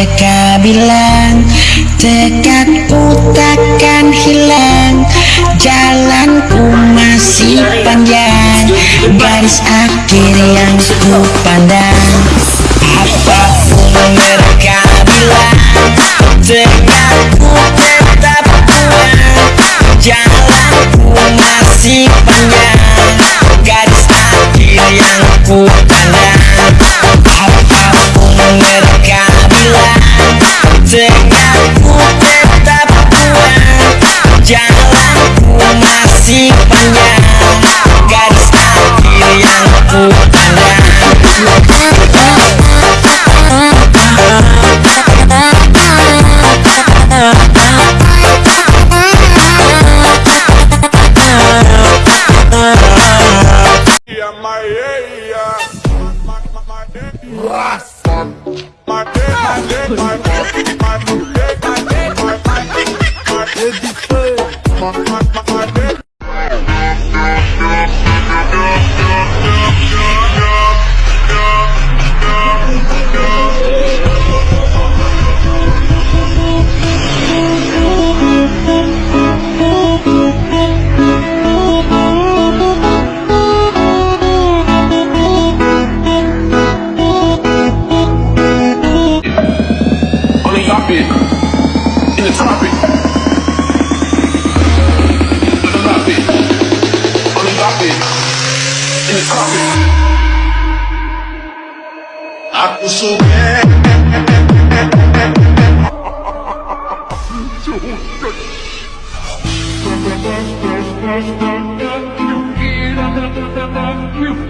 mereka bilang Tekadku takkan hilang Jalanku masih panjang Garis akhir yang ku pandang. Apa pun mereka bilang Stop it. Tem copy. Acusou. You